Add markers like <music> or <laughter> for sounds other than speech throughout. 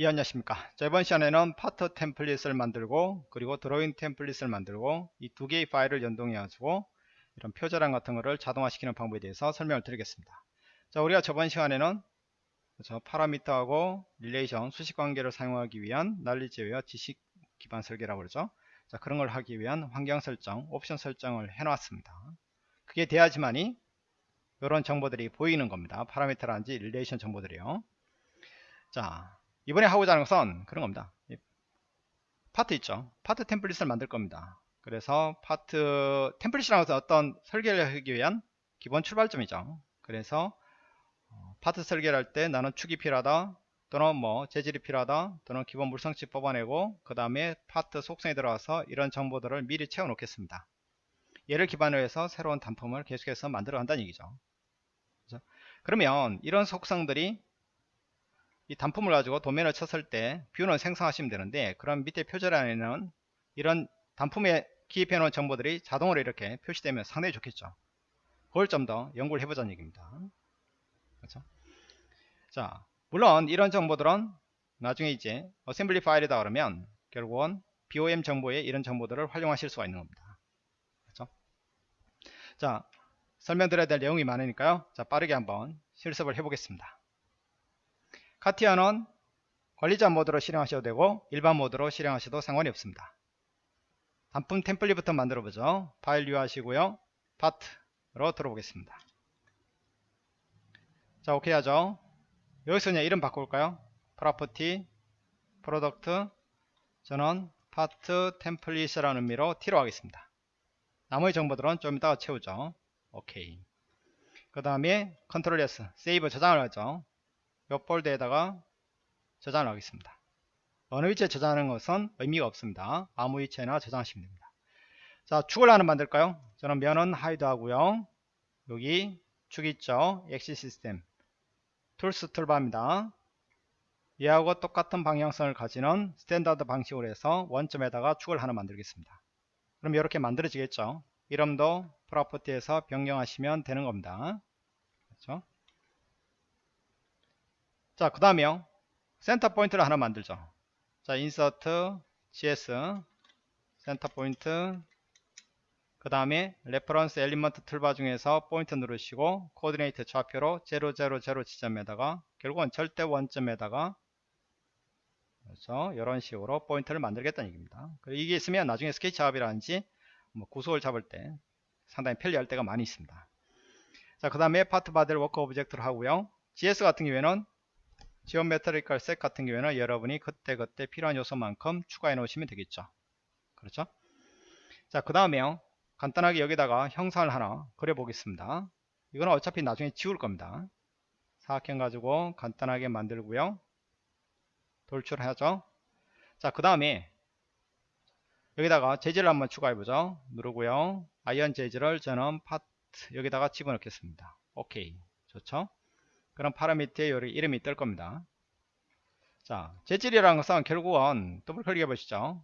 예 안녕하십니까. 자 이번 시간에는 파트 template을 만들고 그리고 드로잉 template을 만들고 이 두 개의 파일을 연동해 가지고 이런 표제란 같은 거를 자동화 시키는 방법에 대해서 설명을 드리겠습니다. 자 우리가 저번 시간에는 저 파라미터하고 relation 수식 관계를 사용하기 위한 난리제웨어 지식 기반 설계라고 그러죠. 자 그런 걸 하기 위한 환경 설정 옵션 설정을 해 놨습니다. 그게 돼야지만이 이런 정보들이 보이는 겁니다. 파라미터라든지 relation 정보들이요. 자 이번에 하고자 하는 것은 그런 겁니다. 파트 있죠? 파트 template을 만들 겁니다. 그래서 파트 template이라는 것은 어떤 설계를 하기 위한 기본 출발점이죠. 그래서 어, 파트 설계를 할 때 나는 축이 필요하다 또는 뭐 재질이 필요하다 또는 기본 물성치 뽑아내고 그 다음에 파트 속성에 들어가서 이런 정보들을 미리 채워 놓겠습니다. 얘를 기반으로 해서 새로운 단품을 계속해서 만들어 간다는 얘기죠. 그렇죠? 그러면 이런 속성들이 이 단품을 가지고 도면을 쳤을 때 view는 생성하시면 되는데 그럼 밑에 표제란에는 이런 단품에 기입해 놓은 정보들이 자동으로 이렇게 표시되면 상당히 좋겠죠. 그걸 좀 더 연구를 해보자는 얘기입니다. 그렇죠? 자 물론 이런 정보들은 나중에 이제 assembly 파일이다 그러면 결국은 BOM 정보에 이런 정보들을 활용하실 수가 있는 겁니다. 그렇죠? 자 설명드려야 될 내용이 많으니까요. 자 빠르게 한번 실습을 해보겠습니다 카티아는 관리자 모드로 실행하셔도 되고 일반 모드로 실행하셔도 상관이 없습니다. 단품 템플릿부터 만들어 보죠. file new 하시고요. 파트로 들어보겠습니다. 자 오케이 하죠. 여기서 그냥 이름 바꿀까요? property product 저는 파트 템플릿이라는 의미로 T로 하겠습니다. 나머지 정보들은 좀 이따가 채우죠. 오케이. 그 다음에 control S save 저장을 하죠. 이 폴더에다가 저장을 하겠습니다. 어느 위치에 저장하는 것은 의미가 없습니다. 아무 위치에나 저장하시면 됩니다. 자, 축을 하나 만들까요? 저는 면은 hide 하고요. 여기 축 있죠? axis system. tools toolbar입니다. 얘하고 똑같은 방향성을 가지는 standard 방식으로 해서 원점에다가 축을 하나 만들겠습니다. 그럼 이렇게 만들어지겠죠? 이름도 property에서 변경하시면 되는 겁니다. 그렇죠? 자, 그 다음에요. center point를 하나 만들죠. 자, insert, GS, center point, 그 다음에 reference element toolbar 중에서 포인트 누르시고 coordinate 좌표로 000 지점에다가 결국은 절대 원점에다가 그렇죠. 이런 식으로 포인트를 만들겠다는 얘기입니다. 이게 있으면 나중에 스케치 작업이라든지 뭐 구속을 잡을 때 상당히 편리할 때가 많이 있습니다. 자, 그 다음에 part body를 work object를 하고요. GS 같은 경우에는 geometrical set 같은 경우에는 여러분이 그때그때 필요한 요소만큼 추가해 놓으시면 되겠죠. 그렇죠? 자 그 다음에요 간단하게 여기다가 형상을 하나 그려 보겠습니다. 이거는 어차피 나중에 지울 겁니다. 사각형 가지고 간단하게 만들고요. 돌출하죠. 자 그 다음에 여기다가 재질을 한번 추가해 보죠. 누르고요. iron 재질을 저는 파트 여기다가 집어넣겠습니다. 오케이. 좋죠 그런 파라미터에 이름이 뜰 겁니다. 자, 재질이라는 것은 결국은 더블 클릭해 보시죠.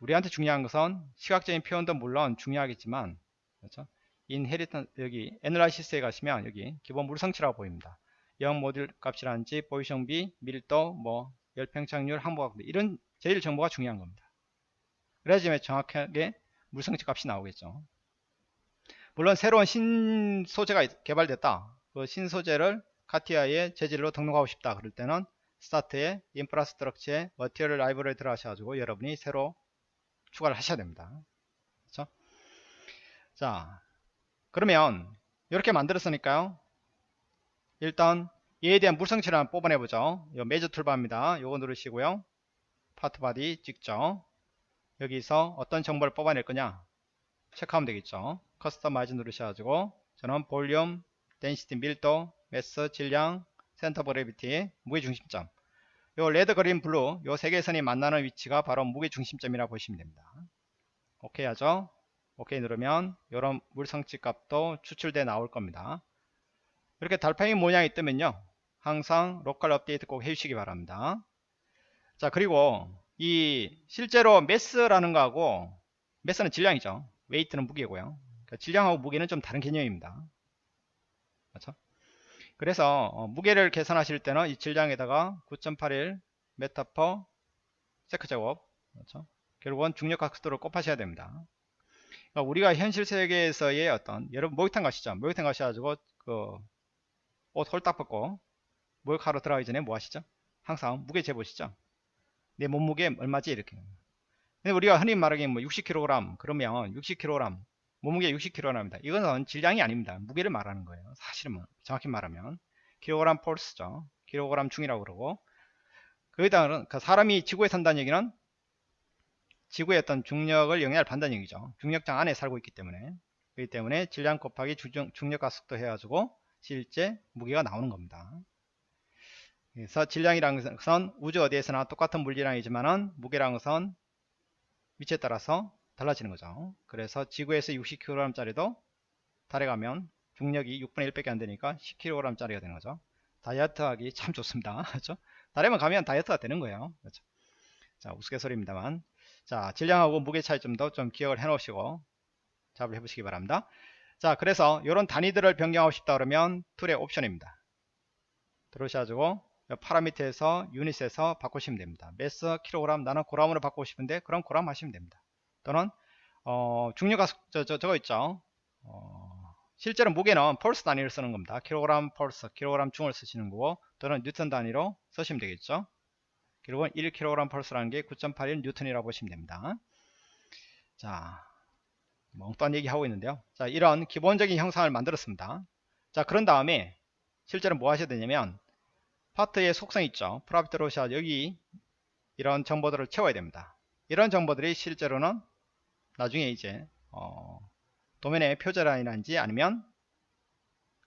우리한테 중요한 것은 시각적인 표현도 물론 중요하겠지만 그렇죠? 인헤리턴 여기 analysis에 가시면 여기 기본 물성치라고 보입니다. Young module 값이라든지 푸아송 비, 밀도, 뭐 열팽창률, 항복값 이런 재질 정보가 중요한 겁니다. 그래야지 정확하게 물성치 값이 나오겠죠. 물론 새로운 신소재가 개발됐다. 그 신소재를 카티아의 재질로 등록하고 싶다 그럴 때는 start에 infrastructure에 material library 들어가셔 가지고 여러분이 새로 추가를 하셔야 됩니다. 그렇죠? 자 그러면 이렇게 만들었으니까요. 일단 얘에 대한 물성치를 한번 뽑아내 보죠. 요 measure toolbar입니다. 요거 누르시고요. part body 찍죠. 여기서 어떤 정보를 뽑아낼 거냐 체크하면 되겠죠. customize 누르셔 가지고 저는 volume density 밀도 mass, 질량, center of gravity, 무게중심점. 요 red, green, blue 요 세 개의 선이 만나는 위치가 바로 무게중심점이라고 보시면 됩니다. 오케이 하죠? 오케이 누르면 이런 물성치 값도 추출돼 나올 겁니다. 이렇게 달팽이 모양이 뜨면요. 항상 local update 꼭 해주시기 바랍니다. 자 그리고 이 실제로 mass라는 거하고 mass는 질량이죠. weight는 무게고요. 그러니까 질량하고 무게는 좀 다른 개념입니다. 그렇죠 그래서 어, 무게를 계산하실 때는 이 질량에다가 9.81 meter per sec 제곱 그렇죠? 결국은 중력가속도를 곱하셔야 됩니다. 그러니까 우리가 현실 세계에서의 어떤 여러분 목욕탕 가시죠. 목욕탕 가셔가지고 그 옷 홀딱 벗고 목욕하러 들어가기 전에 뭐 하시죠? 항상 무게 재보시죠. 내 몸무게 얼마지 이렇게. 근데 우리가 흔히 말하기에 뭐 60kg 그러면 60kg 몸무게 60kg입니다. 이거는 질량이 아닙니다. 무게를 말하는 거예요. 사실은 뭐 정확히 말하면 킬로그램 폴스죠. 킬로그램 중이라고 그러고 거기다가 그 사람이 지구에 산다는 얘기는 지구의 어떤 중력을 영향을 받는다는 얘기죠. 중력장 안에 살고 있기 때문에 그렇기 때문에 질량 곱하기 중력과 속도 해가지고 실제 무게가 나오는 겁니다. 그래서 질량이라는 것은 우주 어디에서나 똑같은 물질량이지만은 무게라는 것은 위치에 따라서 달라지는 거죠. 그래서 지구에서 60kg 짜리도 달에 가면 중력이 6분의 1밖에 안 되니까 10kg 짜리가 되는 거죠. 다이어트 하기 참 좋습니다. <laughs> 그렇죠? 달에만 가면 다이어트가 되는 거예요. 그렇죠? 자, 우스갯소리입니다만. 자, 질량하고 무게 차이점도 좀 기억을 해 놓으시고 작업을 해 보시기 바랍니다. 자, 그래서 이런 단위들을 변경하고 싶다 그러면 tool의 option입니다. 들어오셔가지고 parameter에서 unit에서 바꾸시면 됩니다. mass 킬로그램 나는 그람으로 바꾸고 싶은데 그럼 그람 하시면 됩니다. 또는 어, 중력가 저, 저, 저거 있죠. 어, 실제로 무게는 force 단위를 쓰는 겁니다. 킬로그램 force, 킬로그램 중을 쓰시는 거고 또는 뉴턴 단위로 쓰시면 되겠죠. 결국은 1kg force라는 게 9.81 뉴턴이라고 보시면 됩니다. 자, 엉뚱한 얘기 하고 있는데요. 자, 이런 기본적인 형상을 만들었습니다. 자, 그런 다음에 실제로 뭐 하셔야 되냐면 파트의 속성 있죠. 로샷 여기 이런 정보들을 채워야 됩니다. 이런 정보들이 실제로는 나중에 이제 어, 도면의 표제란이든지 아니면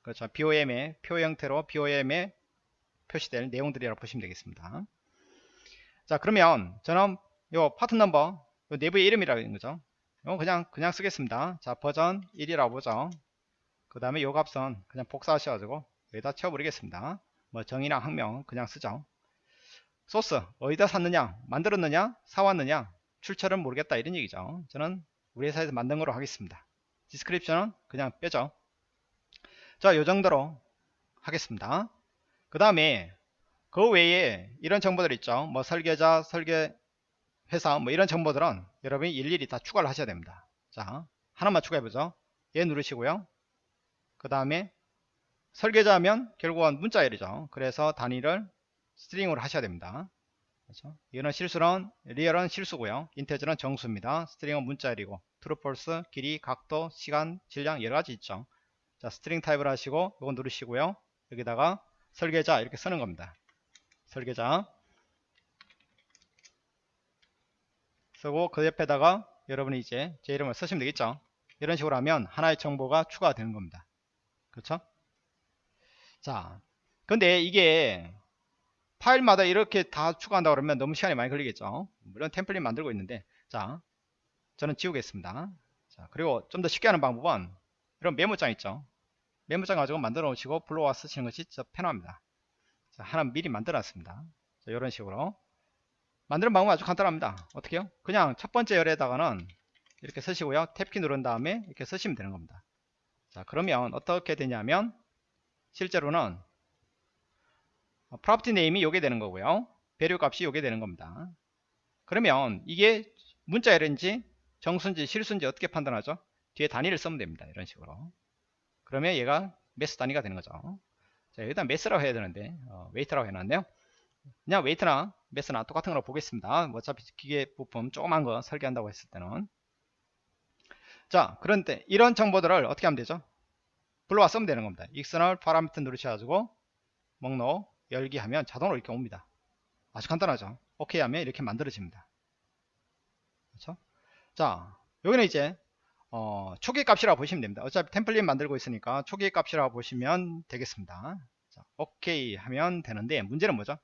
그렇죠. BOM의 표 형태로 BOM에 표시될 내용들이라고 보시면 되겠습니다. 자 그러면 저는 요 part number 요 내부의 이름이라는 거죠. 이거 그냥 그냥 쓰겠습니다. 자 버전 1이라고 보죠. 그 다음에 요 값은 그냥 복사하셔가지고 여기다 채워버리겠습니다. 뭐 정의랑 학명 그냥 쓰죠 소스 어디다 샀느냐 만들었느냐 사왔느냐 출처를 모르겠다 이런 얘기죠. 저는 우리 회사에서 만든 거로 하겠습니다. 디스크립션은 그냥 빼죠. 자 요정도로 하겠습니다. 그 다음에 그 외에 이런 정보들 있죠. 뭐 설계자 설계 회사 뭐 이런 정보들은 여러분이 일일이 다 추가를 하셔야 됩니다. 자 하나만 추가해 보죠. 얘 누르시고요. 그 다음에 설계자면 결국은 문자열이죠. 그래서 단위를 string으로 하셔야 됩니다. 그렇죠? 이거는 실수는 real은 실수고요. integer는 정수입니다. string은 문자열이고 true false 길이 각도 시간 질량 여러 가지 있죠. 자 string 타입을 하시고 이거 누르시고요. 여기다가 설계자 이렇게 쓰는 겁니다. 설계자. 쓰고 그 옆에다가 여러분이 이제 제 이름을 쓰시면 되겠죠? 이런 식으로 하면 하나의 정보가 추가가 되는 겁니다. 그렇죠? 자 근데 이게 파일마다 이렇게 다 추가한다 그러면 너무 시간이 많이 걸리겠죠. 물론 템플릿 만들고 있는데 자 저는 지우겠습니다. 자 그리고 좀 더 쉽게 하는 방법은 이런 메모장 있죠. 메모장 가지고 만들어 놓으시고 불러와 쓰시는 것이 더 편합니다. 자, 하나 미리 만들어 놨습니다. 자, 이런 식으로. 만드는 방법은 아주 간단합니다. 어떻게 요? 그냥 첫 번째 열에다가는 이렇게 쓰시고요. tab키 누른 다음에 이렇게 쓰시면 되는 겁니다. 자 그러면 어떻게 되냐면 실제로는 property name이 요게 되는 거고요 value 값이 요게 되는 겁니다 그러면 이게 문자열인지 정수인지 실수인지 어떻게 판단하죠 뒤에 단위를 쓰면 됩니다 이런 식으로 그러면 얘가 mass 단위가 되는 거죠 자, 일단 mass라고 해야 되는데 어, weight라고 해놨네요. 그냥 weight나 mass나 똑같은 거로 보겠습니다. 뭐 어차피 기계 부품 조그만 거 설계한다고 했을 때는 자 그런데 이런 정보들을 어떻게 하면 되죠? 불러와 쓰면 되는 겁니다. external parameter 누르셔가지고 목록 열기 하면 자동으로 이렇게 옵니다. 아주 간단하죠. 오케이 하면 이렇게 만들어집니다. 그렇죠? 자 여기는 이제 어, 초기 값이라고 보시면 됩니다. 어차피 template 만들고 있으니까 초기 값이라고 보시면 되겠습니다. 자, 오케이 하면 되는데 문제는 뭐죠?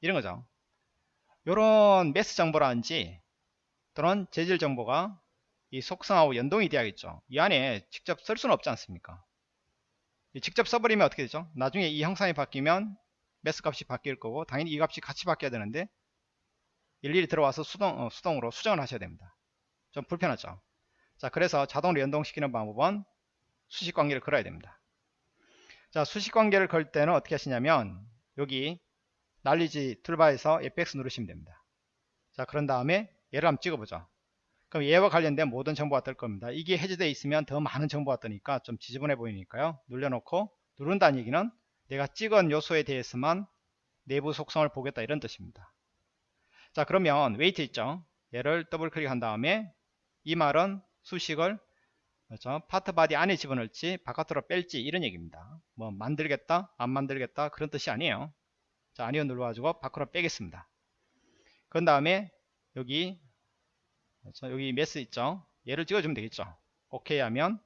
이런 거죠. 요런 매스 정보라든지 또는 재질 정보가 이 속성하고 연동이 돼야겠죠. 이 안에 직접 쓸 수는 없지 않습니까? 직접 써버리면 어떻게 되죠? 나중에 이 형상이 바뀌면 매스 값이 바뀔 거고 당연히 이 값이 같이 바뀌어야 되는데 일일이 들어와서 수동, 어, 수동으로 수정을 하셔야 됩니다. 좀 불편하죠. 자 그래서 자동으로 연동시키는 방법은 수식 관계를 걸어야 됩니다 자 수식 관계를 걸 때는 어떻게 하시냐면 여기 knowledge toolbar에서 fx 누르시면 됩니다. 자 그런 다음에 얘를 한번 찍어보죠. 그럼 얘와 관련된 모든 정보가 뜰 겁니다. 이게 해제되어 있으면 더 많은 정보가 뜨니까 좀 지저분해 보이니까요. 눌러놓고 누른다는 얘기는 내가 찍은 요소에 대해서만 내부 속성을 보겠다 이런 뜻입니다. 자 그러면 weight 있죠. 얘를 더블 클릭한 다음에 이 말은 수식을 그렇죠? part body 안에 집어넣을지 바깥으로 뺄지 이런 얘기입니다. 뭐 만들겠다 안 만들겠다 그런 뜻이 아니에요. 자 아니요 눌러가지고 밖으로 빼겠습니다. 그 다음에 여기 그렇죠? 여기 mass 있죠. 얘를 찍어주면 되겠죠. 오케이 하면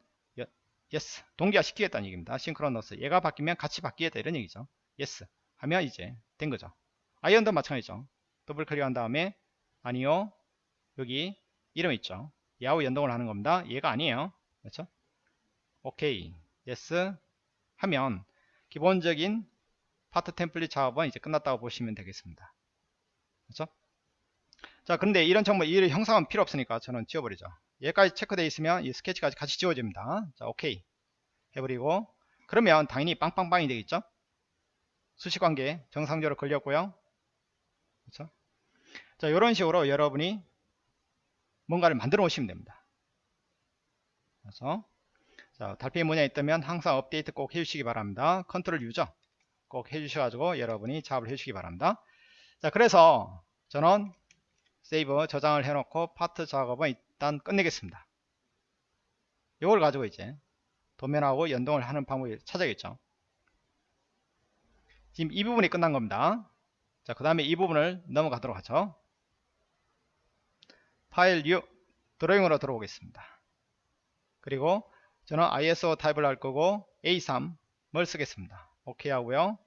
yes 동기화 시키겠다는 얘기입니다. synchronous 얘가 바뀌면 같이 바뀌겠다 이런 얘기죠. yes 하면 이제 된 거죠. iron도 마찬가지죠. 더블 클릭한 다음에 아니요 여기 이름 있죠. 얘하고 연동을 하는 겁니다. 얘가 아니에요. 그렇죠? 오케이 yes 하면 기본적인 part template 작업은 이제 끝났다고 보시면 되겠습니다. 그렇죠? 자 그런데 이런 정보 이 형상은 필요 없으니까 저는 지워버리죠. 얘까지 체크되어 있으면 이 스케치까지 같이 지워집니다. 자 오케이 해버리고 그러면 당연히 빵빵빵이 되겠죠. 수식관계 정상적으로 걸렸고요. 그렇죠? 자 이런 식으로 여러분이 뭔가를 만들어 오시면 됩니다. 그래서 자, 달팽이 문양이 있다면 항상 업데이트 꼭 해주시기 바랍니다. control U죠 꼭 해주셔가지고 여러분이 작업을 해주시기 바랍니다. 자, 그래서 저는 save 저장을 해놓고 파트 작업은 일단 끝내겠습니다. 이걸 가지고 이제 도면하고 연동을 하는 방법을 찾아야겠죠. 지금 이 부분이 끝난 겁니다. 자, 그 다음에 이 부분을 넘어가도록 하죠. file new drawing으로 들어오겠습니다. 그리고 저는 ISO 타입을 할 거고 A3을 쓰겠습니다. 오케이 하고요.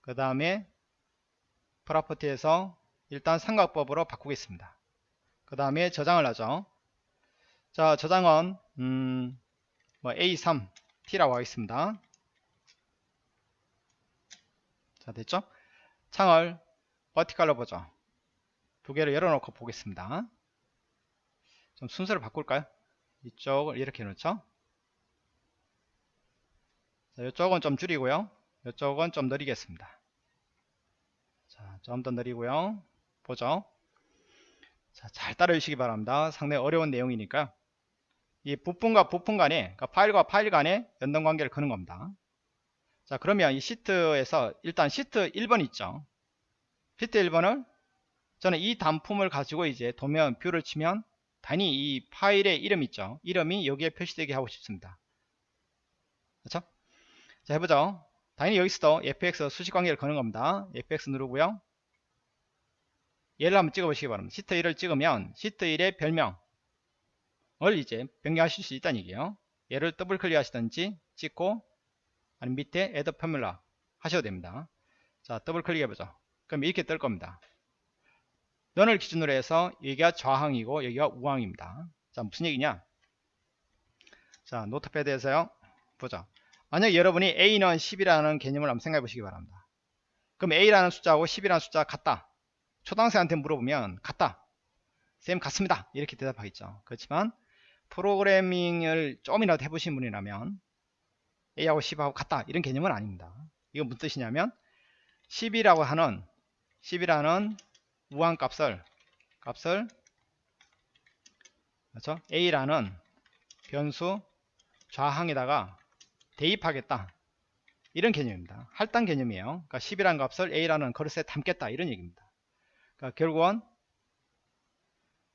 그 다음에 property에서 일단 삼각법으로 바꾸겠습니다. 그 다음에 저장을 하죠. 자 저장은 음, 뭐 A3T라고 하겠습니다. 자 됐죠? 창을 버티컬로 보죠. 두 개를 열어놓고 보겠습니다. 좀 순서를 바꿀까요? 이쪽을 이렇게 놓죠. 자, 이쪽은 좀 줄이고요. 이쪽은 좀 느리겠습니다. 자, 좀 더 느리고요. 보죠. 자, 잘 따라주시기 바랍니다. 상당히 어려운 내용이니까. 이 부품과 부품 간에, 그러니까 파일과 파일 간에 연동 관계를 그는 겁니다. 자, 그러면 이 시트에서 일단 시트 1번 있죠. 시트 1번을 저는 이 단품을 가지고 이제 도면 view를 치면 단위 이 파일의 이름 있죠. 이름이 여기에 표시되게 하고 싶습니다. 그렇죠? 자 해보죠. 당연히 여기서도 fx 수식 관계를 거는 겁니다. fx 누르고요. 얘를 한번 찍어보시기 바랍니다. 시트 1을 찍으면 시트 1의 별명 을 이제 변경하실 수 있다는 얘기예요. 얘를 더블 클릭 하시든지 찍고 아니면 밑에 add formula 하셔도 됩니다. 자 더블 클릭 해보죠. 그럼 이렇게 뜰 겁니다. 너를 기준으로 해서 여기가 좌항이고 여기가 우항입니다. 자 무슨 얘기냐? 자 노트패드에서요. 보자. 만약 여러분이 A는 10이라는 개념을 한번 생각해 보시기 바랍니다. 그럼 A라는 숫자하고 10이라는 숫자가 같다. 초등학생한테 물어보면 같다. 쌤 같습니다. 이렇게 대답하겠죠. 그렇지만 프로그래밍을 좀이라도 해보신 분이라면 A하고 10하고 같다. 이런 개념은 아닙니다. 이건 무슨 뜻이냐면 10이라고 하는 10이라는 무한 값을 값을 그렇죠? a라는 변수 좌항에다가 대입하겠다 이런 개념입니다 할당 개념이에요 그러니까 10이라는 값을 a라는 그릇에 담겠다 이런 얘기입니다 그러니까 결국은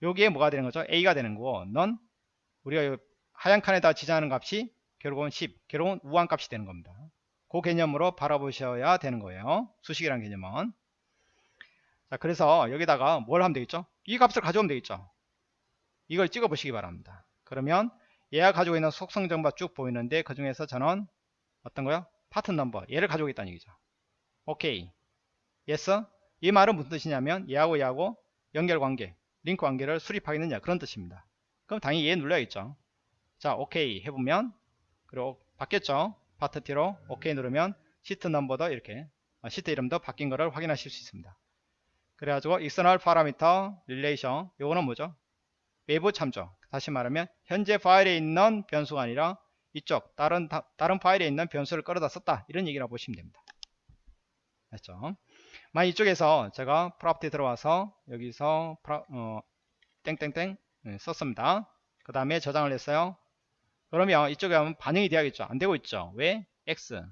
여기에 뭐가 되는 거죠 a가 되는 거고 넌 우리가 하얀 칸에다 지정하는 값이 결국은 10 결국은 우한 값이 되는 겁니다. 그 개념으로 바라보셔야 되는 거예요. 수식이라는 개념은. 자 그래서 여기다가 뭘 하면 되겠죠? 이 값을 가져오면 되겠죠? 이걸 찍어 보시기 바랍니다. 그러면 얘가 가지고 있는 속성 정보가 쭉 보이는데 그 중에서 저는 어떤 거요? part number. 얘를 가져오겠다는 얘기죠. 오케이. yes? 이 말은 무슨 뜻이냐면 얘하고 얘하고 연결 관계 링크 관계를 수립하겠느냐. 그런 뜻입니다 그럼 당연히 얘 눌러야겠죠 자 오케이 해보면 그리고 바뀌었죠 파트 T로 오케이 누르면 sheet number도 이렇게 아, 시트 이름도 바뀐 것을 확인하실 수 있습니다 그래가지고 external parameter relation 요거는 뭐죠? 외부 참조 다시 말하면 현재 파일에 있는 변수가 아니라 이쪽 다른 다른 파일에 있는 변수를 끌어다 썼다 이런 얘기라고 보시면 됩니다. 됐죠? 만약 이쪽에서 제가 property 들어와서 여기서 프라, 어, 땡땡땡 네, 썼습니다. 그 다음에 저장을 했어요. 그러면 이쪽에 하면 반영이 돼야겠죠. 안 되고 있죠. 왜? X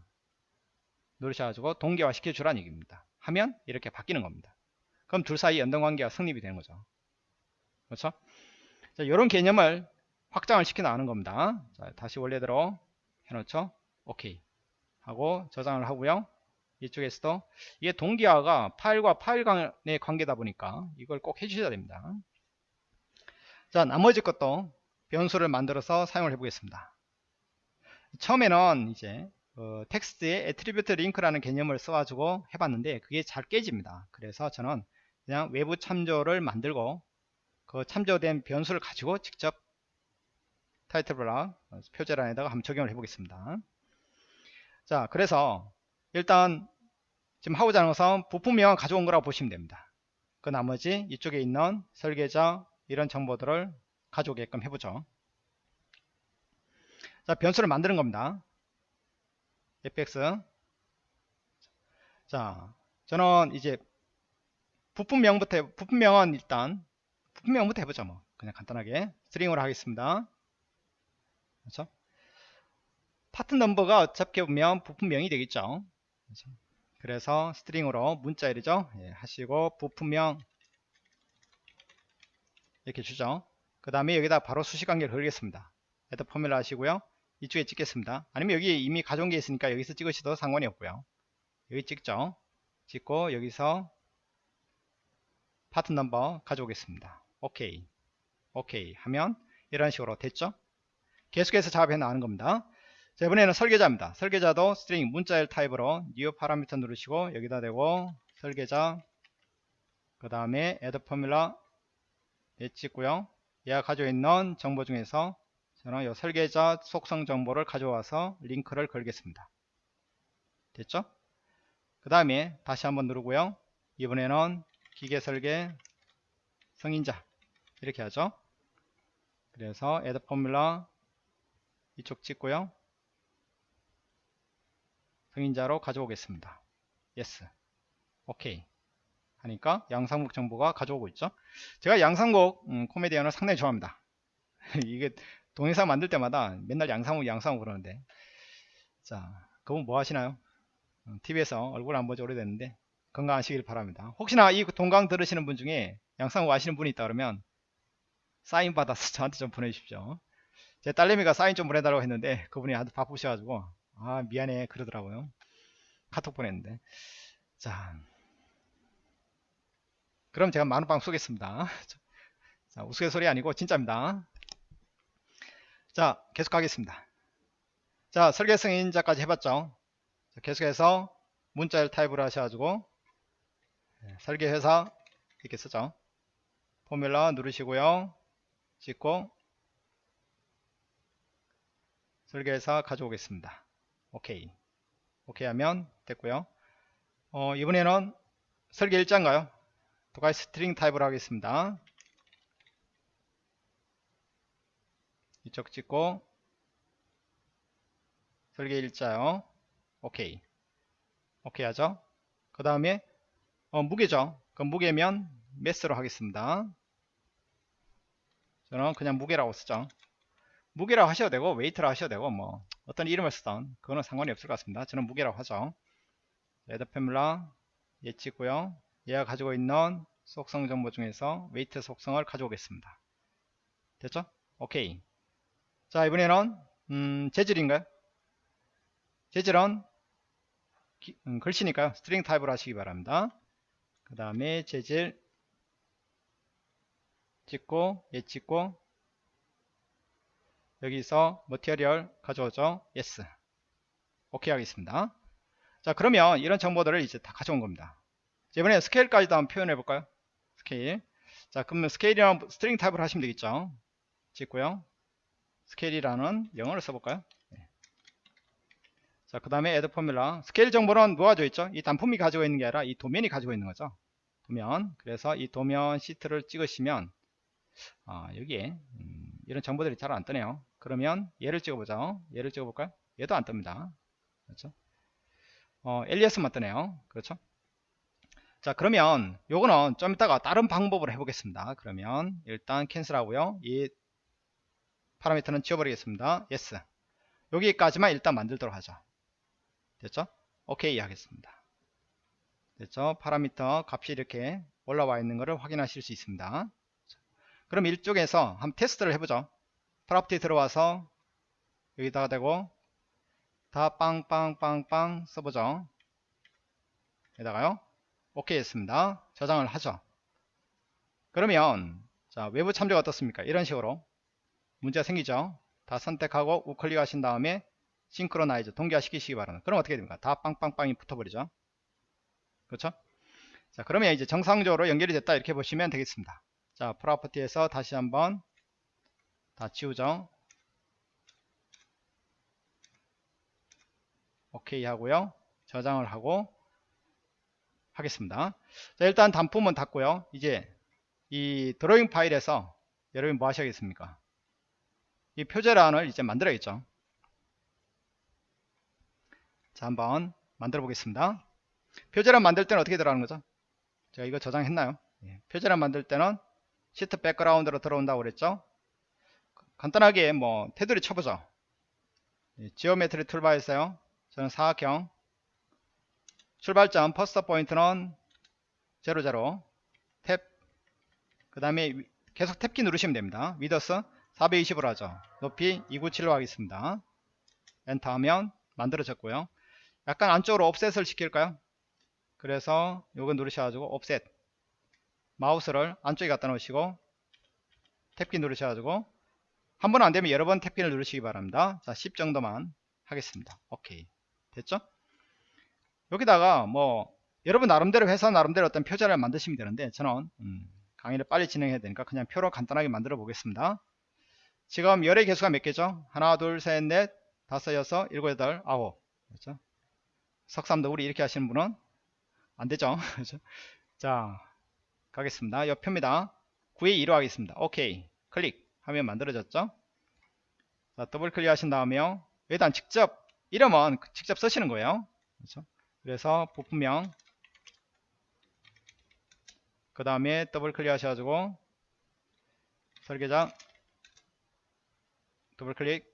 누르셔가지고 동기화 시켜주라는 얘기입니다. 하면 이렇게 바뀌는 겁니다. 그럼 둘 사이 연동관계가 성립이 되는 거죠. 그렇죠? 자, 이런 개념을 확장을 시켜 나가는 겁니다. 자, 다시 원래대로 해놓죠. 오케이. 하고 저장을 하고요. 이쪽에서도 이게 동기화가 파일과 파일 간의 관계다 보니까 이걸 꼭 해주셔야 됩니다. 자, 나머지 것도 변수를 만들어서 사용을 해 보겠습니다. 처음에는 이제 어, 텍스트에 attribute link라는 개념을 써가지고 해봤는데 그게 잘 깨집니다. 그래서 저는 그냥 외부 참조를 만들고 그 참조된 변수를 가지고 직접 title block 어, 표제란에다가 한번 적용을 해보겠습니다. 자, 그래서 일단 지금 하고자 하는 것은 부품명 가져온 거라고 보시면 됩니다. 그 나머지 이쪽에 있는 설계자 이런 정보들을 가져오게끔 해보죠. 자, 변수를 만드는 겁니다. fx. 자, 저는 이제 부품명부터, 해, 부품명은 일단, 부품명부터 해보죠. 뭐. 그냥 간단하게. string으로 하겠습니다. 그렇죠? part number가 어차피 보면 부품명이 되겠죠. 그렇죠? 그래서 string으로 문자열이죠. 예, 하시고 부품명 이렇게 주죠. 그 다음에 여기다 바로 수식관계를 걸겠습니다. add formula 하시고요. 이쪽에 찍겠습니다. 아니면 여기 이미 가져온 게 있으니까 여기서 찍으셔도 상관이 없고요. 여기 찍죠. 찍고 여기서 part number 가져오겠습니다. 오케이. 오케이 하면 이런 식으로 됐죠. 계속해서 작업해 나가는 겁니다. 자, 이번에는 설계자입니다. 설계자도 string 문자열 타입으로 new parameter 누르시고 여기다 대고 설계자 그 다음에 add formula 예 찍고요. 얘가 가지고 있는 정보 중에서 저는 이 설계자 속성 정보를 가져와서 링크를 걸겠습니다. 됐죠? 그 다음에 다시 한번 누르고요. 이번에는 기계 설계 성인자 이렇게 하죠. 그래서 add formula 이쪽 찍고요. 승인자로 가져오겠습니다. yes. 오케이. 하니까 양상국 정보가 가져오고 있죠. 제가 양상국 음, 코미디언을 상당히 좋아합니다. <laughs> 이게 동영상 만들 때마다 맨날 양상국 양상국 그러는데 자 그분 뭐 하시나요? TV에서 음, 얼굴 안 보지 오래됐는데 건강하시길 바랍니다. 혹시나 이 동강 들으시는 분 중에 양상국 아시는 분이 있다 그러면 사인 받아서 <laughs> 저한테 좀 보내주십시오. 제 딸내미가 사인 좀 보내달라고 했는데 그분이 아주 바쁘셔가지고 아 미안해 그러더라고요 카톡 보냈는데 자 그럼 제가 만원빵 쏘겠습니다. 자 우스갯소리 아니고 진짜입니다. 자 계속 하겠습니다. 자 설계승인자까지 해봤죠? 자, 계속해서 문자열 타입으로 하셔가지고 네, 설계회사 이렇게 쓰죠. formula 누르시고요. 찍고 설계회사 가져오겠습니다. 오케이 오케이 하면 됐고요. 어, 이번에는 설계 일자인가요 똑같이 string 타입으로 하겠습니다. 이쪽 찍고 설계 일자요. 오케이. 오케이 하죠? 그 다음에 어, 무게죠? 그럼 무게면 mass로 하겠습니다. 저는 그냥 무게라고 쓰죠. 무게라고 하셔도 되고 weight라고 하셔도 되고 뭐 어떤 이름을 쓰던 그거는 상관이 없을 것 같습니다. 저는 무게라고 하죠. add formula 예 찍고요 얘가 가지고 있는 속성 정보 중에서 weight 속성을 가져오겠습니다 됐죠 오케이 자 이번에는 음, 재질인가요 재질은 기, 음, 글씨니까요 string 타입으로 하시기 바랍니다 그 다음에 재질 찍고 예 찍고 여기서 material 가져오죠. yes. 오케이 하겠습니다. 자 그러면 이런 정보들을 이제 다 가져온 겁니다. 자, 이번에 스케일까지도 한번 표현해 볼까요? 스케일. 자 그러면 스케일이랑 string 타입을 하시면 되겠죠. 찍고요. 스케일이라는 영어를 써볼까요? 네. 자 그 다음에 add formula 스케일 정보는 뭐가 져 있죠? 이 단품이 가지고 있는 게 아니라 이 도면이 가지고 있는 거죠. 도면. 그래서 이 도면 시트를 찍으시면 아, 여기에 음, 이런 정보들이 잘 안 뜨네요. 그러면 얘를 찍어보죠. 얘를 찍어볼까요? 얘도 안 뜹니다. 그렇죠? 어, LES만 뜨네요. 그렇죠? 자 그러면 요거는 좀 이따가 다른 방법으로 해보겠습니다. 그러면 일단 cancel 하고요. 이 파라미터는 지워버리겠습니다. Yes. 여기까지만 일단 만들도록 하죠 됐죠? 오케이 하겠습니다. 됐죠? 파라미터 값이 이렇게 올라와 있는 것을 확인하실 수 있습니다. 그럼 이쪽에서 한번 테스트를 해보죠. property 들어와서 여기다가 대고 다 빵빵빵빵 써보죠. 여기다가요 오케이 했습니다. 저장을 하죠. 그러면 자 외부 참조가 어떻습니까? 이런 식으로 문제가 생기죠? 다 선택하고 우클릭 하신 다음에 싱크로나이즈 동기화 시키시기 바랍니다. 그럼 어떻게 됩니까? 다 빵빵빵이 붙어버리죠. 그렇죠? 자 그러면 이제 정상적으로 연결이 됐다 이렇게 보시면 되겠습니다. 자 프로퍼티에서 다시 한번 다 지우죠. 오케이 하고요. 저장을 하고 하겠습니다. 자 일단 단품은 닫고요. 이제 이 드로잉 파일에서 여러분 뭐 하셔야겠습니까? 이 표제란을 이제 만들어야겠죠. 자 한번 만들어 보겠습니다. 표제란 만들 때는 어떻게 들어가는 거죠? 제가 이거 저장했나요? 예, 표제란 만들 때는 sheet background로 들어온다고 그랬죠? 간단하게 뭐 테두리 쳐보죠. 예, geometry toolbar에서요. 저는 사각형 출발점 first point는 00 탭 그 다음에 계속 탭키 누르시면 됩니다. width 420으로 하죠. 높이 297로 하겠습니다. 엔터 하면 만들어졌고요. 약간 안쪽으로 offset을 시킬까요? 그래서 요거 누르셔가지고 옵셋. 마우스를 안쪽에 갖다 놓으시고 탭키 누르셔가지고 한 번 안되면 여러 번 탭키를 누르시기 바랍니다. 자 10 정도만 하겠습니다. 오케이. 됐죠 여기다가 뭐 여러분 나름대로 회사 나름대로 어떤 표제를 만드시면 되는데 저는 음, 강의를 빨리 진행해야 되니까 그냥 표로 간단하게 만들어 보겠습니다. 지금 열의 개수가 몇 개죠? 하나 둘 셋 넷 다섯 여섯 일곱 여덟 아홉. 그렇죠? 석삼 너구리 이렇게 하시는 분은 안 되죠? <laughs> 그렇죠? 자 가겠습니다. 옆표입니다. 9에 2로 하겠습니다. 오케이. 클릭. 하면 만들어졌죠? 자 더블 클릭 하신 다음에요. 일단 직접 이름은 직접 쓰시는 거예요. 그렇죠? 그래서 부품명 그 다음에 더블 클릭 하셔가지고 설계자 더블 클릭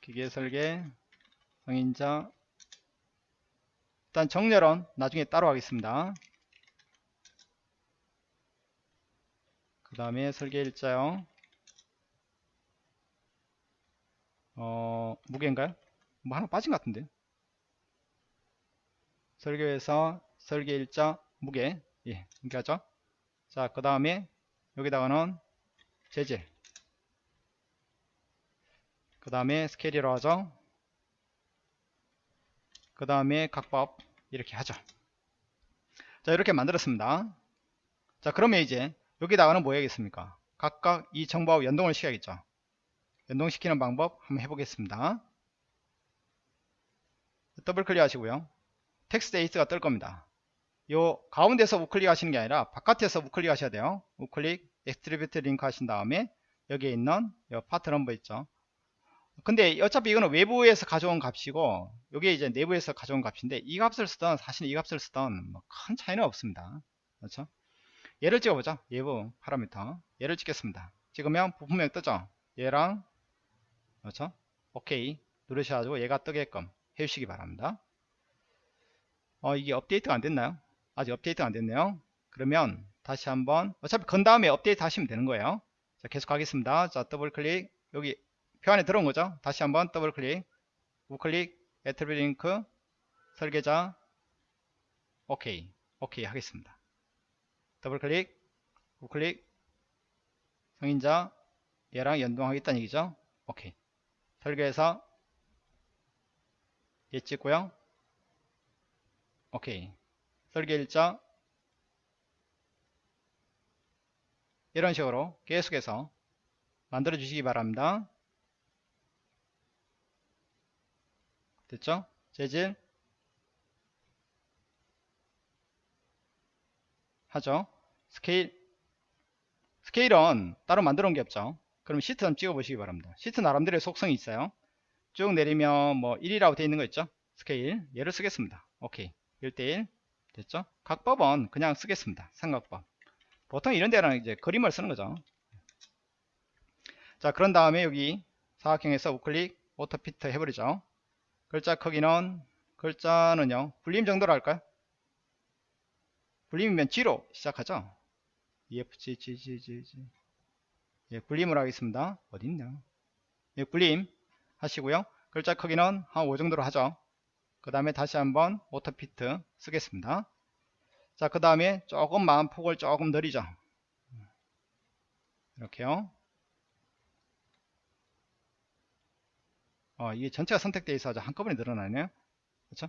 기계 설계 성인자 일단 정렬은 나중에 따로 하겠습니다. 그 다음에 설계 일자요 어 무게인가요? 뭐 하나 빠진 것 같은데 설계에서 설계 일자 무게 예 이렇게 하죠. 자 그 다음에 여기다가는 재질. 그 다음에 스케일이라고 하죠. 그 다음에 각법 이렇게 하죠. 자 이렇게 만들었습니다. 자 그러면 이제 여기다가는 뭐 해야겠습니까? 각각 이 정보하고 연동을 시켜야겠죠. 연동시키는 방법 한번 해보겠습니다. 더블 클릭 하시고요 text editor가 뜰 겁니다. 요 가운데서 우클릭 하시는 게 아니라 바깥에서 우클릭 하셔야 돼요. 우클릭 attribute link 하신 다음에 여기에 있는 요 part number 있죠? 근데 어차피 이거는 외부에서 가져온 값이고 이게 이제 내부에서 가져온 값인데 이 값을 쓰던 사실 이 값을 쓰던 뭐 큰 차이는 없습니다. 그렇죠? 얘를 찍어보자 외부 파라미터. 얘를 찍겠습니다. 찍으면 부품명 뜨죠? 얘랑 그렇죠? 오케이. 누르셔가지고 얘가 뜨게끔 해주시기 바랍니다 어 이게 업데이트가 안 됐나요? 아직 업데이트가 안 됐네요. 그러면 다시 한번 어차피 건 다음에 업데이트 하시면 되는 거예요. 자 계속 하겠습니다. 자 더블 클릭. 여기 표 안에 들어온 거죠? 다시 한번 더블 클릭. 우클릭. attribute link. 설계자. 오케이. 오케이. 하겠습니다. 더블 클릭. 우클릭. 성인자. 얘랑 연동하겠다는 얘기죠? 오케이. 설계해서 얘 찍고요 오케이. 설계 일자 이런 식으로 계속해서 만들어 주시기 바랍니다. 됐죠? 재질. 하죠? 스케일. 스케일은 따로 만들어 온게 없죠. 그럼 시트 한번 찍어 보시기 바랍니다. 시트 나름대로의 속성이 있어요. 쭉 내리면 뭐 1이라고 되어 있는 거 있죠? 스케일. 얘를 쓰겠습니다. 오케이 1대1 됐죠? 각법은 그냥 쓰겠습니다. 삼각법. 보통 이런 데는 이제 그림을 쓰는 거죠. 자, 그런 다음에 여기 사각형에서 우클릭 auto fit 해버리죠. 글자 크기는 글자는요. 불림 정도로 할까요? 불림이면 G로 시작하죠. EFG, G, G, G, G. 예, 굴림을 하겠습니다. 어딨냐? 예, 굴림 하시고요. 글자 크기는 한 5 정도로 하죠. 그 다음에 다시 한번 오토피트 쓰겠습니다. 자, 그 다음에 조금만 폭을 조금 늘리죠. 이렇게요. 어, 이게 전체가 선택되어 있어서 한꺼번에 늘어나네요. 그렇죠?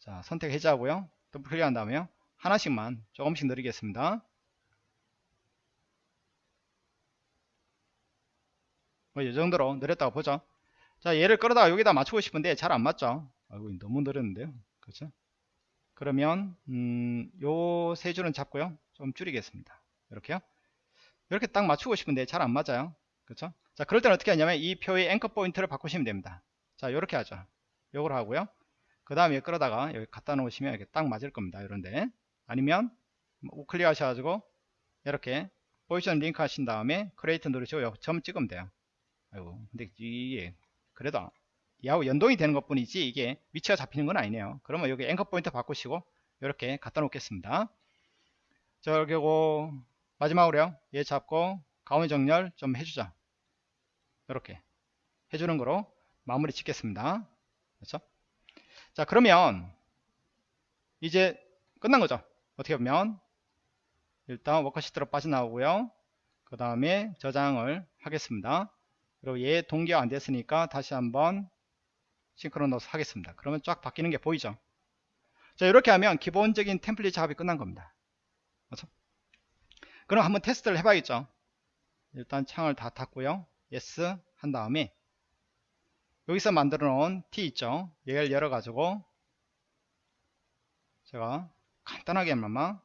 자, 선택 해제하고요. 더블 클릭한 다음에요. 하나씩만 조금씩 늘리겠습니다. 뭐, 이 정도로 늘렸다고 보죠. 자, 얘를 끌어다가 여기다 맞추고 싶은데 잘 안 맞죠. 아이고, 너무 늘었는데요. 그렇죠? 그러면, 음, 요세 줄은 잡고요. 좀 줄이겠습니다. 이렇게요. 이렇게 딱 맞추고 싶은데 잘 안 맞아요. 그렇죠? 자, 그럴 때는 어떻게 하냐면 이 표의 anchor point를 바꾸시면 됩니다. 자, 이렇게 하죠. 요걸 하고요. 그 다음에 끌어다가 여기 갖다 놓으시면 이렇게 딱 맞을 겁니다. 이런데. 아니면 우클릭 하셔가지고 이렇게 position link 하신 다음에 create 누르시고 점 찍으면 돼요. 아이고, 근데 이게 그래도 이하고 연동이 되는 것 뿐이지 이게 위치가 잡히는 건 아니네요. 그러면 여기 anchor point 바꾸시고 이렇게 갖다 놓겠습니다. 자, 그리고 마지막으로요. 얘 잡고 가운데 정렬 좀 해주자. 이렇게 해주는 거로 마무리 짓겠습니다. 그렇죠? 자, 그러면 이제 끝난 거죠. 어떻게 보면 일단 워커시트로 빠져나오고요. 그 다음에 저장을 하겠습니다. 그리고 얘 동기화 안 됐으니까 다시 한번 싱크로너스 하겠습니다. 그러면 쫙 바뀌는 게 보이죠. 자 이렇게 하면 기본적인 템플릿 작업이 끝난 겁니다. 그렇죠? 그럼 한번 테스트를 해봐야겠죠. 일단 창을 다 닫고요. yes 한 다음에 여기서 만들어 놓은 t 있죠. 얘를 열어 가지고 제가 간단하게만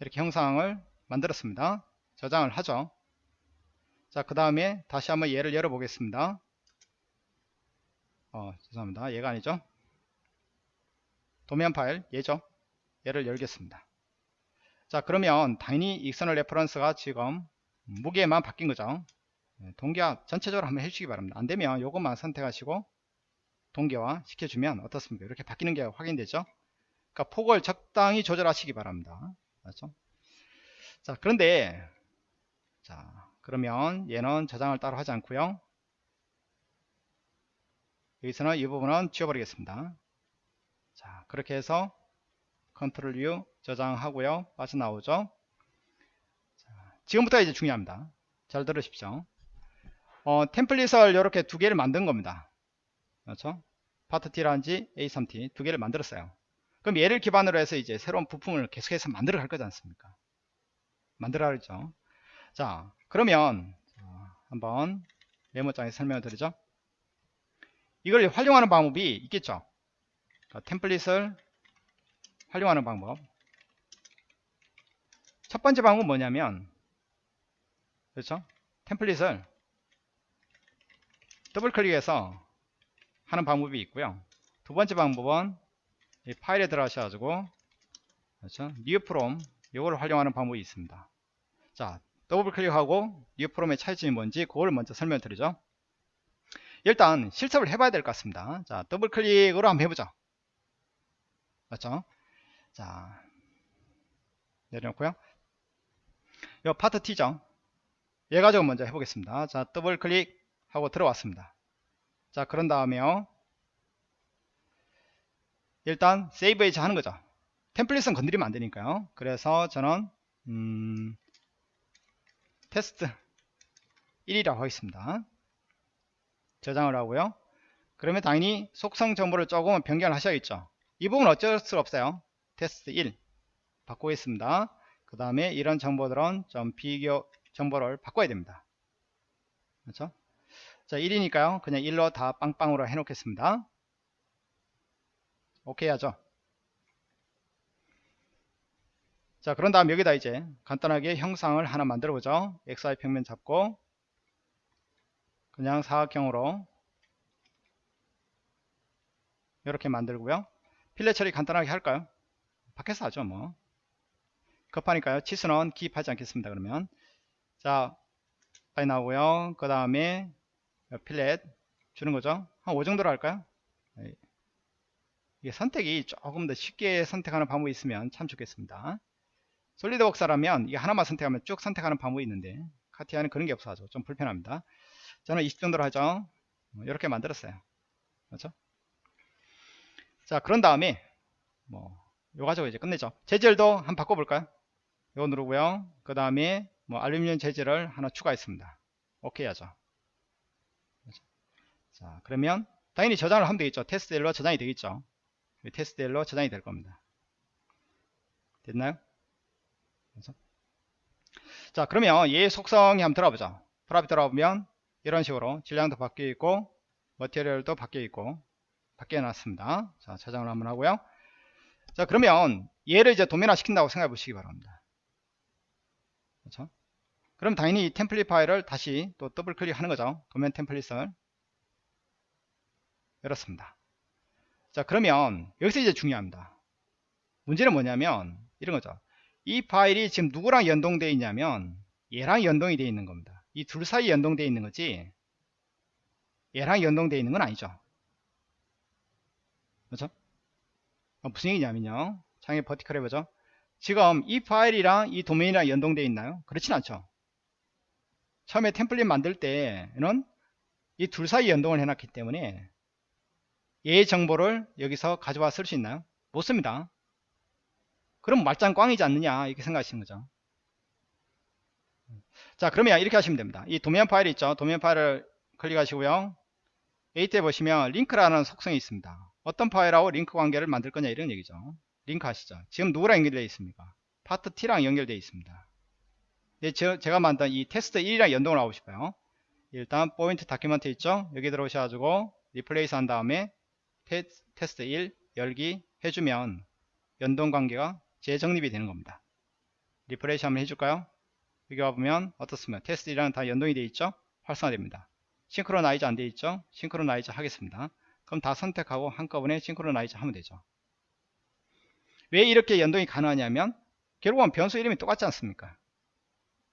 이렇게 형상을 만들었습니다. 저장을 하죠. 자, 그 다음에 다시 한번 얘를 열어 보겠습니다. 어, 죄송합니다. 얘가 아니죠. 도면 파일, 얘죠. 얘를 열겠습니다. 자, 그러면 당연히 external reference가 지금 무게만 바뀐 거죠. 네, 동기화 전체적으로 한번 해주시기 바랍니다. 안되면 이것만 선택하시고 동기화 시켜주면 어떻습니까? 이렇게 바뀌는 게 확인되죠. 그러니까 폭을 적당히 조절하시기 바랍니다. 맞죠? 자, 그런데 자, 그러면 얘는 저장을 따로 하지 않고요. 여기서는 이 부분은 지워버리겠습니다. 자, 그렇게 해서 컨트롤 U 저장하고요. 빠져나오죠. 자, 지금부터 이제 중요합니다. 잘 들으십시오. 어, 템플릿을 이렇게 두 개를 만든 겁니다. 그렇죠? 파트 T라든지 A3T 두 개를 만들었어요. 그럼 얘를 기반으로 해서 이제 새로운 부품을 계속해서 만들어 갈 거지 않습니까? 만들어 가죠. 자, 그러면 한번 메모장에 설명을 드리죠. 이걸 활용하는 방법이 있겠죠. 그러니까 템플릿을 활용하는 방법. 첫 번째 방법은 뭐냐면 그렇죠? 템플릿을 더블 클릭해서 하는 방법이 있고요. 두 번째 방법은 파일에 들어가셔가지고 그렇죠? new from 이걸 활용하는 방법이 있습니다. 자, 더블 클릭하고 new from의 차이점이 뭔지 그걸 먼저 설명드리죠. 일단 실습을 해봐야 될 것 같습니다. 자, 더블 클릭으로 한번 해보죠. 맞죠? 자, 내려놓고요. 이 파트 T죠. 얘 가지고 먼저 해보겠습니다. 자, 더블 클릭 하고 들어왔습니다. 자, 그런 다음에요. 일단 save as 하는 거죠. 템플릿은 건드리면 안 되니까요. 그래서 저는 음, 테스트 1이라고 하겠습니다. 저장을 하고요. 그러면 당연히 속성 정보를 조금 변경을 하셔야겠죠. 이 부분 어쩔 수 없어요. 테스트 1 바꾸겠습니다. 그 다음에 이런 정보들은 좀 비교 정보를 바꿔야 됩니다. 그렇죠? 자 1이니까요. 그냥 1로 다 빵빵으로 해놓겠습니다. 오케이 하죠. 자 그런 다음 여기다 이제 간단하게 형상을 하나 만들어 보죠. XY 평면 잡고 그냥 사각형으로 이렇게 만들고요. 필렛 처리 간단하게 할까요? 밖에서 하죠 뭐. 급하니까요. 치수는 기입하지 않겠습니다 그러면. 자 빨리 나오고요. 그 다음에 필렛 주는 거죠. 한 5 정도로 할까요? 네. 이게 선택이 조금 더 쉽게 선택하는 방법이 있으면 참 좋겠습니다 솔리드웍스라면 이게 하나만 선택하면 쭉 선택하는 방법이 있는데 카티아는 그런 게 없어서 좀 불편합니다. 저는 20 정도로 하죠. 이렇게 뭐 만들었어요. 그렇죠? 자 그런 다음에 뭐 요 가지고 이제 끝내죠. 재질도 한번 바꿔볼까요? 이거 누르고요. 그 다음에 뭐 알루미늄 재질을 하나 추가했습니다. 오케이 하죠. 그렇죠? 자 그러면 당연히 저장을 하면 되겠죠. 테스트 일로 저장이 되겠죠. 테스트 일로 저장이 될 겁니다. 됐나요 그렇죠? 자 그러면 얘 속성이 한번 들어보죠 프랍이 들어보면 이런 식으로 질량도 바뀌어 있고 머티리얼도 바뀌어 있고 바뀌어 놨습니다. 자 저장을 한번 하고요. 자 그러면 얘를 이제 도면화 시킨다고 생각해 보시기 바랍니다. 그렇죠? 그럼 당연히 이 템플릿 파일을 다시 또 더블 클릭하는 거죠. 도면 템플릿을. 열었습니다. 자 그러면 여기서 이제 중요합니다. 문제는 뭐냐면 이런 거죠 이 파일이 지금 누구랑 연동되어 있냐면 얘랑 연동이 되어 있는 겁니다. 이 둘 사이 연동되어 있는 거지 얘랑 연동되어 있는 건 아니죠. 그렇죠? 어, 무슨 얘기냐면요. 창에 버티컬 해보죠. 지금 이 파일이랑 이 도메인이랑 연동되어 있나요? 그렇진 않죠. 처음에 템플릿 만들 때는 이 둘 사이 연동을 해놨기 때문에 얘 정보를 여기서 가져와 쓸 수 있나요? 못 씁니다 그럼 말짱 꽝이지 않느냐 이렇게 생각하시는 거죠. 자 그러면 이렇게 하시면 됩니다. 이 도면 파일 있죠. 도면 파일을 클릭하시고요. edit에 보시면 링크라는 속성이 있습니다. 어떤 파일하고 링크 관계를 만들 거냐 이런 얘기죠. 링크 하시죠? 지금 누구랑 연결되어 있습니까? 파트 T랑 연결되어 있습니다. 네, 저, 제가 만든 이 테스트 1이랑 연동을 하고 싶어요. 일단 pointed document 있죠? 여기 들어오셔가지고 replace 한 다음에 테, 테스트 1 열기 해주면 연동 관계가 재정립이 되는 겁니다. replace 한번 해줄까요? 여기 와보면 어떻습니까? 테스트 1이랑 다 연동이 되어 있죠? 활성화됩니다. synchronize 안 되어 있죠? synchronize 하겠습니다. 그럼 다 선택하고 한꺼번에 synchronize 하면 되죠. 왜 이렇게 연동이 가능하냐면 결국은 변수 이름이 똑같지 않습니까?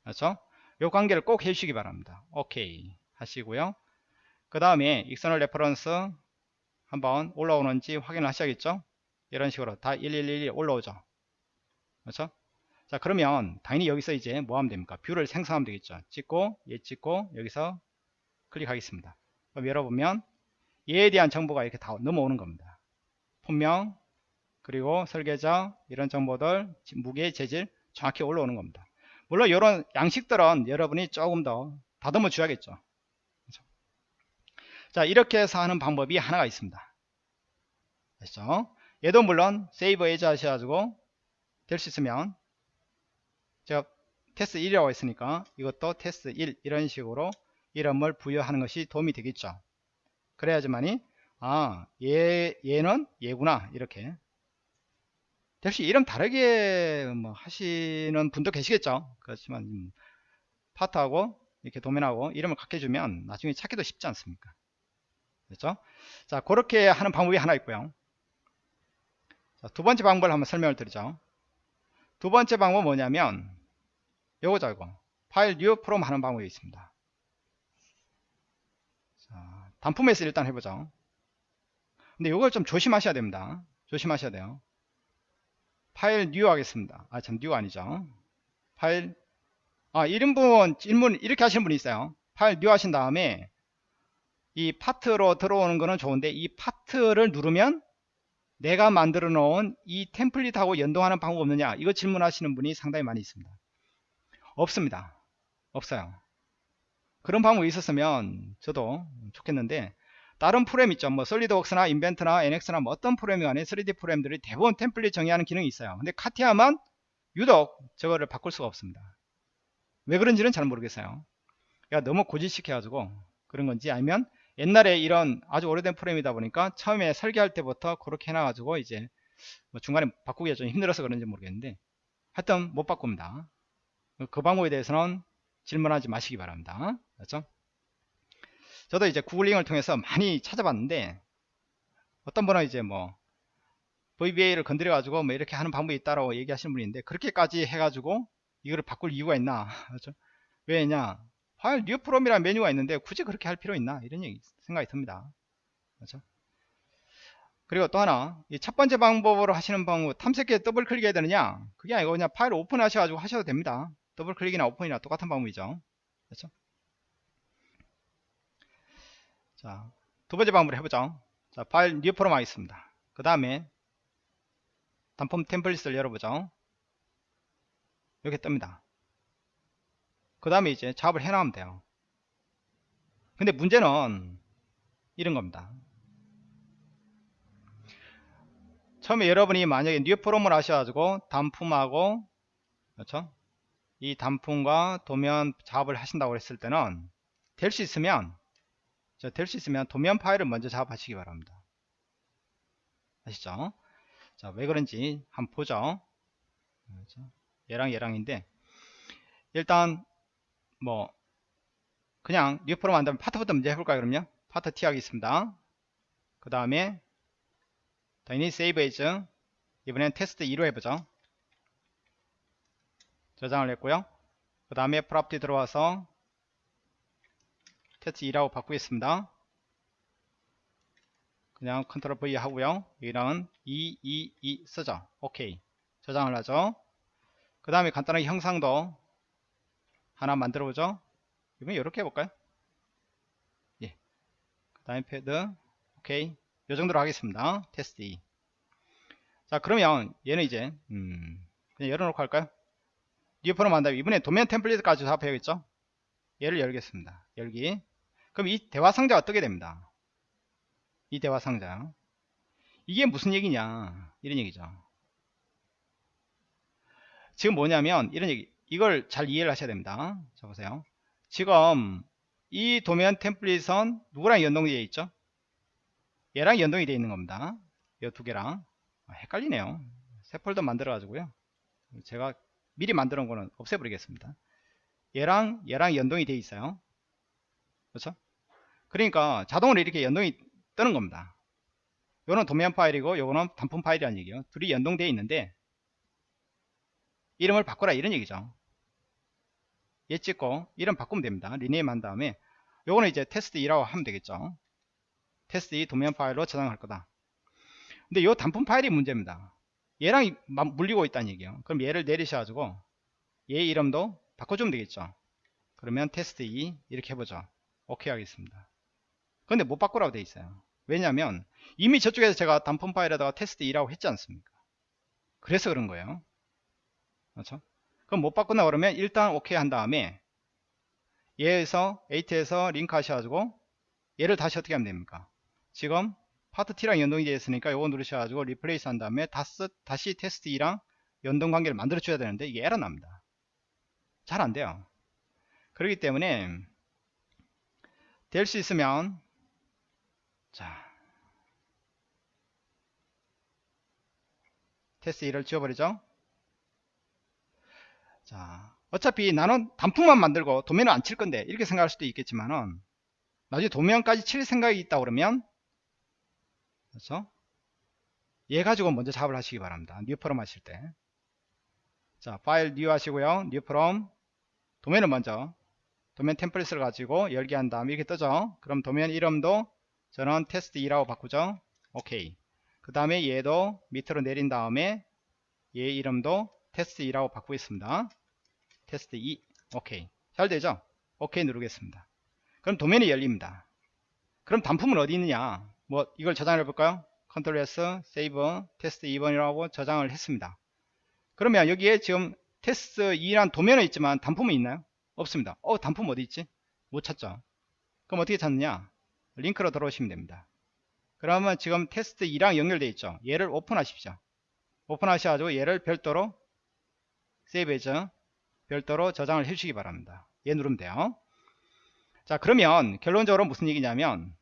그렇죠? 이 관계를 꼭 해주시기 바랍니다. 오케이. 하시고요. 그 다음에 external reference 한번 올라오는지 확인을 하셔야겠죠? 이런 식으로 다 1111 올라오죠 그렇죠? 자 그러면 당연히 여기서 이제 뭐 하면 됩니까? view를 생성하면 되겠죠. 찍고 얘 찍고 여기서 클릭하겠습니다. 그럼 열어보면 얘에 대한 정보가 이렇게 다 넘어오는 겁니다. 품명 그리고 설계자 이런 정보들 무게 재질 정확히 올라오는 겁니다. 물론 이런 양식들은 여러분이 조금 더 다듬어 줘야겠죠. 그렇죠? 자 이렇게 해서 하는 방법이 하나가 있습니다. 됐죠? 얘도 물론 save as 하셔가지고 될 수 있으면 제가 테스트 1이라고 했으니까 이것도 테스트 1 이런 식으로 이름을 부여하는 것이 도움이 되겠죠. 그래야지만이 아 얘, 얘는 얘구나 이렇게. 역시 이름 다르게 뭐 하시는 분도 계시겠죠. 그렇지만 음, 파트하고 이렇게 도면하고 이름을 같게 해주면 나중에 찾기도 쉽지 않습니까? 그렇죠? 자 그렇게 하는 방법이 하나 있고요. 자, 두 번째 방법을 한번 설명을 드리죠 두 번째 방법은 뭐냐면 요거죠 이거. 파일 new from 하는 방법이 있습니다. 자, 단품에서 일단 해보죠. 근데 이걸 좀 조심하셔야 됩니다. 조심하셔야 돼요. 파일 new 하겠습니다. 아참 new 아니죠. 파일 아 이런 분 질문 이렇게 하시는 분이 있어요. 파일 new 하신 다음에 이 파트로 들어오는 거는 좋은데 이 파트를 누르면 내가 만들어 놓은 이 템플릿하고 연동하는 방법 없느냐? 이거 질문하시는 분이 상당히 많이 있습니다. 없습니다. 없어요. 그런 방법이 있었으면 저도 좋겠는데 다른 프로그램 있죠. 뭐 솔리드웍스나 인벤트나 NX나 뭐 어떤 프로그램이 간에 3D 프로그램들이 대부분 템플릿 정의하는 기능이 있어요. 근데 카티아만 유독 저거를 바꿀 수가 없습니다. 왜 그런지는 잘 모르겠어요. 그러니까 너무 고지시켜 가지고 그런 건지 아니면 옛날에 이런 아주 오래된 프로그램이다 보니까 처음에 설계할 때부터 그렇게 해놔 가지고 이제 뭐 중간에 바꾸기가 좀 힘들어서 그런지 모르겠는데 하여튼 못 바꿉니다. 그 방법에 대해서는 질문하지 마시기 바랍니다. 그렇죠? 저도 이제 구글링을 통해서 많이 찾아봤는데 어떤 분은 이제 뭐 VBA를 건드려 가지고 뭐 이렇게 하는 방법이 있다라고 얘기하시는 있는데 그렇게까지 해가지고 이거를 바꿀 이유가 있나? <laughs> 그렇죠? 왜냐 파일 new from이라는 메뉴가 있는데 굳이 그렇게 할 필요 있나 이런 얘기, 생각이 듭니다 그렇죠? 그리고 또 하나 이 첫 번째 방법으로 하시는 방법 탐색기에 더블 클릭해야 되느냐 그게 아니고 그냥 파일 오픈 하셔가지고 하셔도 됩니다 더블 클릭이나 오픈이나 똑같은 방법이죠 그렇죠? 자, 두 번째 방법을 해보죠. 자, 파일 new from 하겠습니다. 그 다음에 단품 템플릿을 열어보죠. 이렇게 뜹니다. 그 다음에 이제 작업을 해나가면 돼요. 근데 문제는 이런 겁니다. 처음에 여러분이 만약에 new from을 하셔가지고 단품하고 그렇죠? 이 단품과 도면 작업을 하신다고 했을 때는 될 수 있으면 될 수 있으면 도면 파일을 먼저 작업하시기 바랍니다. 아시죠? 자, 왜 그런지 한번 보죠. 그렇죠? 얘랑 얘랑인데 일단 뭐 그냥 new로 만들면 파트부터 먼저 해볼까요 그럼요 파트 T 하겠습니다. 그 다음에 당연히 save as. 이번엔 테스트 2로 해보죠. 저장을 했고요. 그 다음에 property 들어와서 테스트 2라고 바꾸겠습니다. 그냥 control V 하고요. 여기는 2, 2, 2 쓰죠. 오케이. 저장을 하죠. 그 다음에 간단하게 형상도 하나 만들어 보죠. 이번 이렇게 해볼까요? 예. 그 다음에 패드. 오케이. 요 정도로 하겠습니다. 테스트 2 자 그러면 얘는 이제 음, 그냥 열어놓고 할까요? 뉴프로 만다면 이번에 도면 템플릿까지 작업해야겠죠? 얘를 열겠습니다. 열기. 그럼 이 대화 상자가 뜨게 됩니다? 이 대화 상자. 이게 무슨 얘기냐? 이런 얘기죠. 지금 뭐냐면 이런 얘기 이걸 잘 이해를 하셔야 됩니다. 자 보세요. 지금 이 도면 템플릿은 누구랑 연동되어 있죠? 얘랑 연동이 되어 있는 겁니다. 이 두 개랑. 아, 헷갈리네요. 새 폴더 만들어 가지고요. 제가 미리 만들어 놓은 거는 없애버리겠습니다. 얘랑 얘랑 연동이 되어 있어요. 그렇죠? 그러니까 자동으로 이렇게 연동이 뜨는 겁니다. 요거는 도면 파일이고 요거는 단품 파일이라는 얘기예요. 둘이 연동되어 있는데 이름을 바꿔라 이런 얘기죠. 얘 찍고 이름 바꾸면 됩니다. rename 한 다음에 요거는 이제 테스트 2라고 하면 되겠죠. 테스트 2 도면 파일로 저장할 거다. 근데 요 단품 파일이 문제입니다. 얘랑 물리고 있다는 얘기예요. 그럼 얘를 내리셔 가지고 얘 이름도 바꿔주면 되겠죠. 그러면 테스트 2 이렇게 해보죠. 오케이 하겠습니다. 근데 못 바꾸라고 돼 있어요. 왜냐하면 이미 저쪽에서 제가 단품 파일에다가 테스트 2라고 했지 않습니까? 그래서 그런 거예요 그렇죠? 그럼 못 바꾼다 그러면 일단 오케이 한 다음에 얘에서 edit에서 링크 하셔가지고 얘를 다시 어떻게 하면 됩니까? 지금 파트 T랑 연동이 되어 있으니까 요거 누르셔가지고 replace 한 다음에 다시, 다시 테스트 2랑 연동 관계를 만들어 줘야 되는데 이게 에러 납니다. 잘 안 돼요. 그렇기 때문에 될 수 있으면 자 테스트 2를 지워버리죠 자 어차피 나는 단품만 만들고 도면을 안 칠 건데 이렇게 생각할 수도 있겠지만은 나중에 도면까지 칠 생각이 있다 그러면 그렇죠? 얘 가지고 먼저 작업을 하시기 바랍니다. new from 하실 때 자 file new 하시고요. new from. 도면을 먼저 도면 템플릿을 가지고 열기 한 다음 이렇게 뜨죠? 그럼 도면 이름도 저는 테스트 2라고 바꾸죠? 오케이. 그 다음에 얘도 밑으로 내린 다음에 얘 이름도 테스트 2라고 바꾸겠습니다. 테스트 2 오케이. 잘 되죠? 오케이 누르겠습니다. 그럼 도면이 열립니다. 그럼 단품은 어디 있느냐? 뭐 이걸 저장해 볼까요? control S save 테스트 2번이라고 저장을 했습니다. 그러면 여기에 지금 테스트 2란 도면은 있지만 단품은 있나요? 없습니다. 어 단품 어디 있지? 못 찾죠. 그럼 어떻게 찾느냐? 링크로 들어오시면 됩니다. 그러면 지금 테스트 2랑 연결되어 있죠? 얘를 오픈하십시오. 오픈하셔가지고 얘를 별도로 save해서 별도로 저장을 해주시기 바랍니다. 얘 누르면 돼요. 자 그러면 결론적으로 무슨 얘기냐면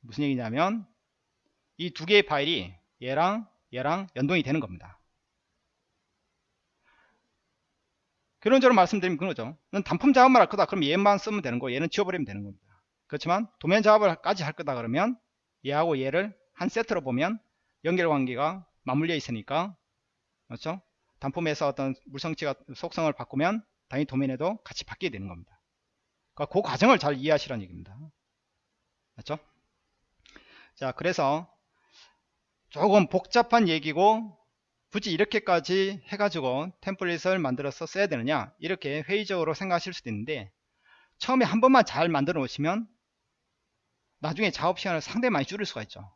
무슨 얘기냐면 이 두 개의 파일이 얘랑 얘랑 연동이 되는 겁니다. 결론적으로 말씀드리면 그거죠. 단품 작업만 할 거다. 그럼 얘만 쓰면 되는 거 얘는 지워버리면 되는 겁니다. 그렇지만 도면 작업을 까지 할 거다 그러면 얘하고 얘를 한 세트로 보면 연결관계가 맞물려 있으니까 그렇죠? 단품에서 어떤 물성치가 속성을 바꾸면 당연히 도면에도 같이 바뀌게 되는 겁니다. 그러니까 그 과정을 잘 이해하시라는 얘기입니다. 맞죠? 자, 그래서 조금 복잡한 얘기고 굳이 이렇게까지 해가지고 템플릿을 만들어서 써야 되느냐 이렇게 회의적으로 생각하실 수도 있는데 처음에 한 번만 잘 만들어 놓으시면 나중에 작업 시간을 상당히 많이 줄일 수가 있죠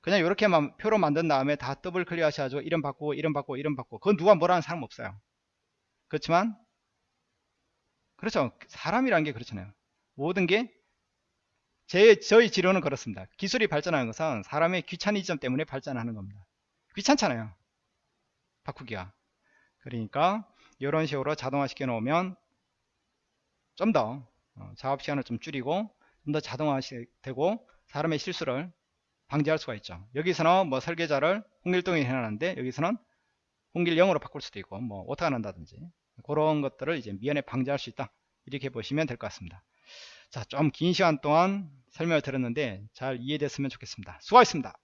그냥 이렇게만 표로 만든 다음에 다 더블 클릭 하셔가지고 이름 바꾸고 이름 바꾸고 이름 바꾸고. 그건 누가 뭐라는 사람 없어요. 그렇지만 그렇죠. 사람이라는 게 그렇잖아요. 모든 게 제, 저희 지론은 그렇습니다. 기술이 발전하는 것은 사람의 귀차니즘 때문에 발전하는 겁니다. 귀찮잖아요. 바꾸기가. 그러니까 이런 식으로 자동화 시켜 놓으면 좀더 어, 작업 시간을 좀 줄이고 좀 더 자동화 되고 사람의 실수를 방지할 수가 있죠. 여기서는 뭐 설계자를 홍길동이 해놨는데 여기서는 홍길 0으로 바꿀 수도 있고 뭐 오타가 난다든지 그런 것들을 이제 미연에 방지할 수 있다. 이렇게 보시면 될 것 같습니다. 자 좀 긴 시간 동안 설명을 드렸는데 잘 이해됐으면 좋겠습니다. 수고하셨습니다